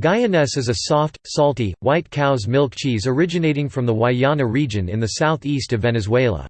Guayanés is a soft, salty, white cow's milk cheese originating from the Guayana region in the southeast of Venezuela.